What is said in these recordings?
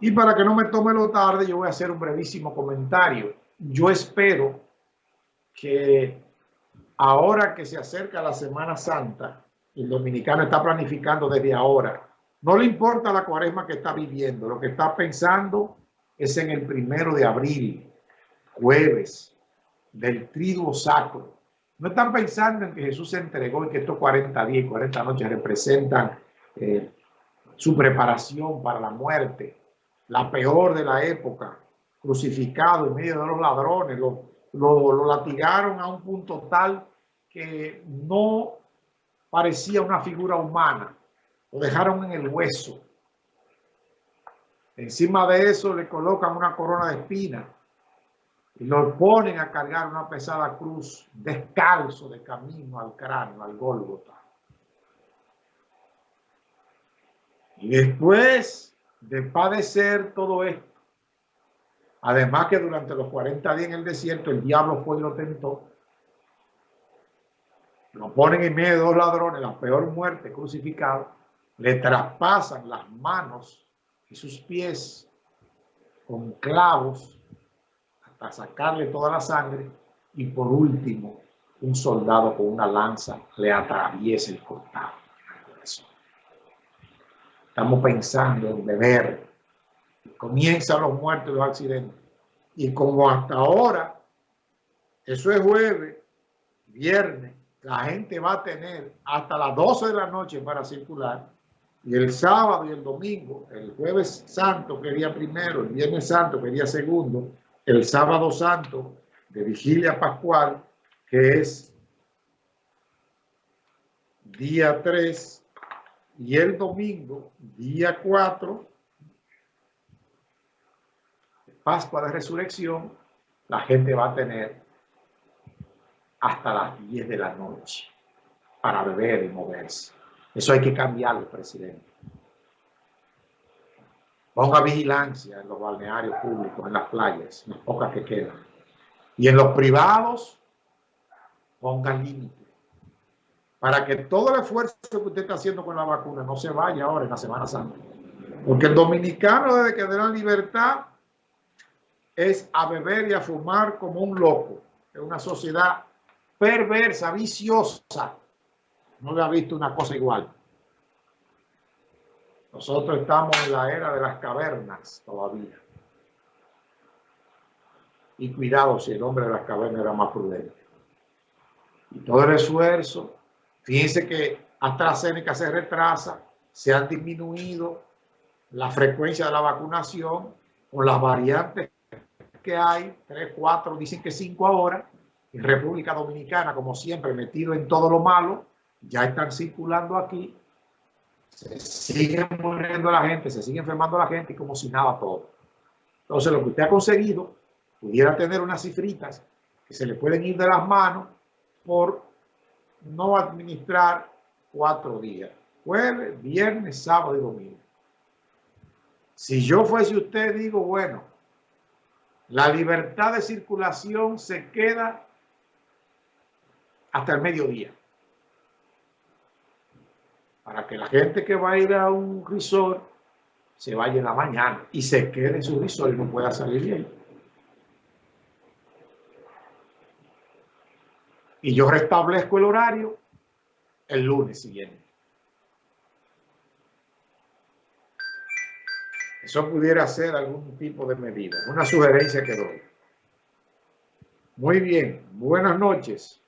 Y para que no me tome lo tarde, yo voy a hacer un brevísimo comentario. Yo espero que ahora que se acerca la Semana Santa, el dominicano está planificando desde ahora. No le importa la cuaresma que está viviendo, lo que está pensando es en el primero de abril, jueves, del triduo sacro. No están pensando en que Jesús se entregó y que estos 40 días y 40 noches representan eh, su preparación para la muerte, la peor de la época, crucificado en medio de los ladrones, lo, lo, latigaron a un punto tal que no parecía una figura humana, lo dejaron en el hueso. Encima de eso le colocan una corona de espinas y lo ponen a cargar una pesada cruz descalzo de camino al cráneo, al Gólgota. Y después de padecer todo esto, además que durante los 40 días en el desierto el diablo fue y lo tentó, lo ponen en medio de dos ladrones, la peor muerte, crucificado, le traspasan las manos y sus pies con clavos hasta sacarle toda la sangre. Y por último un soldado con una lanza le atraviesa el cortado. Estamos pensando en beber. Comienzan los muertos y los accidentes. Y como hasta ahora, eso es jueves, viernes, la gente va a tener hasta las 12 de la noche para circular. Y el sábado y el domingo, el jueves santo que día primero, el viernes santo que día segundo, el sábado santo de vigilia pascual, que es día 3, y el domingo, día 4, Pascua de Resurrección, la gente va a tener hasta las 10 de la noche para beber y moverse. Eso hay que cambiarlo, presidente. Ponga vigilancia en los balnearios públicos, en las playas, en las pocas que quedan. Y en los privados, ponga límites para que todo el esfuerzo que usted está haciendo con la vacuna no se vaya ahora en la Semana Santa. Porque el dominicano desde que de la libertad es a beber y a fumar como un loco. Es una sociedad perversa, viciosa. No le ha visto una cosa igual. Nosotros estamos en la era de las cavernas todavía. Y cuidado si el hombre de las cavernas era más prudente. Y todo el esfuerzo Fíjense que AstraZeneca se retrasa, se han disminuido la frecuencia de la vacunación con las variantes que hay, 3, 4, dicen que 5 ahora, en República Dominicana, como siempre, metido en todo lo malo, ya están circulando aquí, se sigue muriendo la gente, se sigue enfermando la gente y como si nada todo. Entonces, lo que usted ha conseguido, pudiera tener unas cifritas que se le pueden ir de las manos por no administrar cuatro días, jueves, viernes, sábado y domingo. Si yo fuese usted, digo, bueno, la libertad de circulación se queda hasta el mediodía. Para que la gente que va a ir a un resort se vaya en la mañana y se quede en su resort y no pueda salir bien. Y yo restablezco el horario el lunes siguiente. Eso pudiera ser algún tipo de medida, una sugerencia que doy. Muy bien, buenas noches.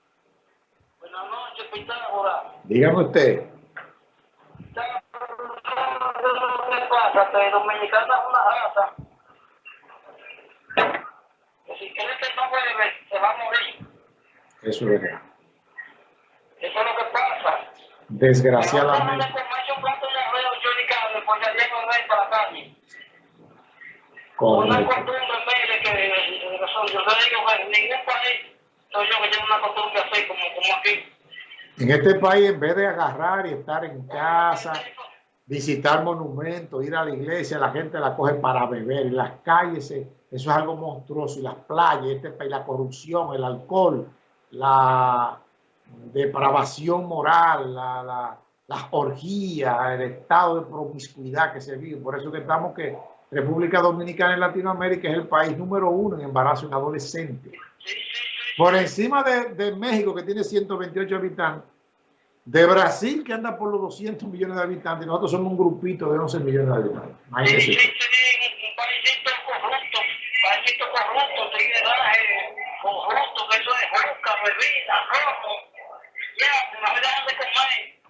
Buenas noches, Pitágoras. Dígame usted. ¿Qué pasa? Que Dominicana es una raza. Si quiere que no bebe, se va a morir. Eso es verdad. Eso es lo que pasa. Desgraciadamente. Una costumbre mire que yo le digo que en ningún país soy yo que tengo una costumbre así como, como aquí. En este país, en vez de agarrar y estar en casa, visitar monumentos, ir a la iglesia, la gente la coge para beber. En las calles, eso es algo monstruoso. Y las playas, este país, la corrupción, el alcohol, la depravación moral, la, la, las orgías, el estado de promiscuidad que se vive. Por eso que estamos que República Dominicana en Latinoamérica es el país número uno en embarazo en adolescentes. Por encima de, de México, que tiene 128 habitantes, de Brasil, que anda por los 200 millones de habitantes, nosotros somos un grupito de 11 millones de habitantes. Imagínense.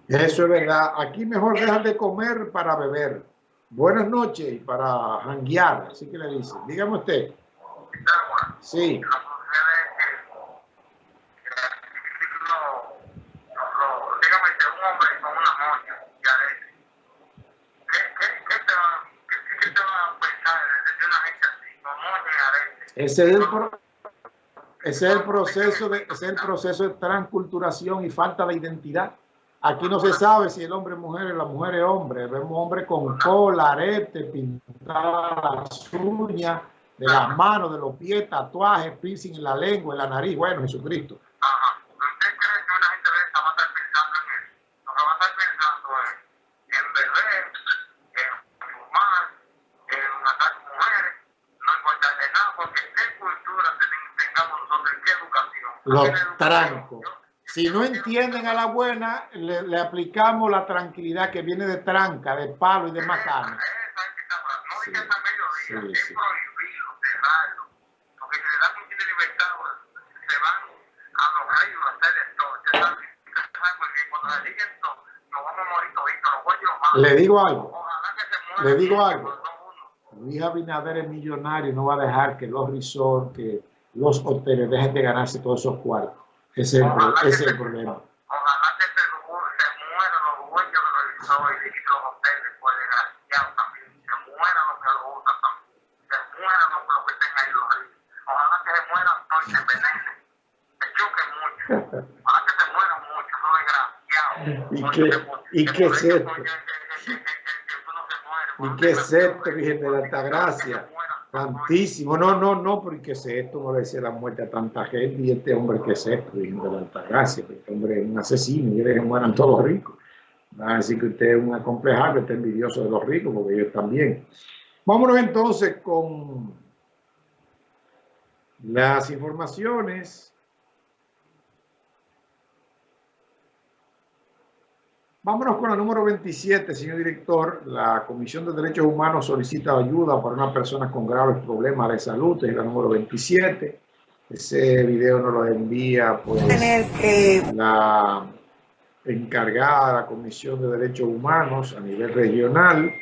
Eso es verdad. Aquí mejor dejan de comer para beber. Buenas noches y para janguear, así que le dicen. Dígame usted. Sí. Ese es el, pro- ese es el proceso de, es el proceso de transculturación y falta de identidad. Aquí no se sabe si el hombre es mujer o la mujer es hombre. Vemos hombres con cola, arete, pintadas las uñas, de las manos, de los pies, tatuajes, piercing en la lengua, en la nariz. Bueno, Jesucristo. Ajá. ¿Usted cree que una gente de esa va a estar pensando en eso? Lo que va a estar pensando es en beber, en fumar, en matar mujeres, no importarle nada, porque qué cultura ten- tengamos nosotros, qué educación. Los trancos. Si no entienden a la buena, le, le aplicamos la tranquilidad que viene de tranca, de palo y de macana. Sí, sí, sí. le digo algo. Le digo algo. no uno. Luis Abinader es millonario y no va a dejar que los resorts, que los hoteles dejen de ganarse todos esos cuartos. Ese es el, pro- ese es el problema. Ojalá que se, mueran los dueños de los resorts y los hoteles, por desgraciados también. Se mueran los que lo usan también. Se mueran los, los que estén ahí los ríos. Ojalá que se mueran todos y se envenenen. Se choquen mucho. Ojalá que se mueran muchos, los desgraciados. ¿Y qué- se- y se qué es esto? ¿Y qué es esto, Virgen de la Altagracia? Tantísimo. No, no, no, porque es esto, no le decía la muerte a tanta gente y este hombre que es esto, Virgen de la Altagracia, este hombre es un asesino y que mueran todos los ricos. Va a decir que usted es un acomplejado, está envidioso de los ricos, porque ellos también. Vámonos entonces con las informaciones. Vámonos con la número 27, señor director. La Comisión de Derechos Humanos solicita ayuda para una persona con graves problemas de salud. Es la número 27. Ese video nos lo envía pues, tener que la encargada de la Comisión de Derechos Humanos a nivel regional.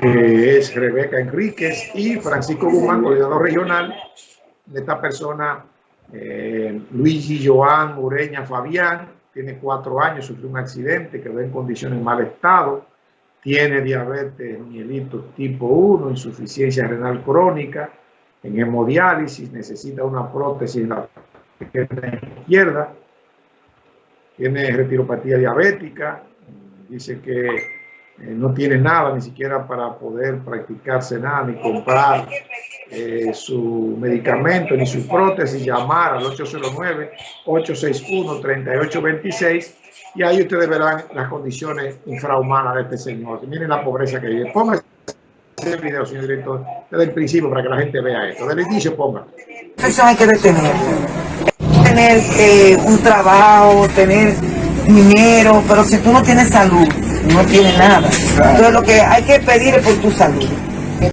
que es Rebeca Enríquez y Francisco Guzmán, coordinador regional. Esta persona, eh, Luigi Joan Ureña Fabián, tiene cuatro años, sufrió un accidente, quedó en condiciones de mal estado, tiene diabetes mellitus tipo 1, insuficiencia renal crónica, en hemodiálisis, necesita una prótesis en la izquierda, tiene retiropatía diabética, dice que eh, no tiene nada ni siquiera para poder practicarse nada ni comprar eh, su medicamento ni su prótesis, llamar al 809-861-3826 y ahí ustedes verán las condiciones infrahumanas de este señor. Miren la pobreza que vive. Ponga ese video, señor director, desde el principio para que la gente vea esto. Desde el inicio ponga. hay que detener. Tener eh, un trabajo, tener dinero, pero si tú no tienes salud, no tienes nada. Entonces lo que hay que pedir es por tu salud.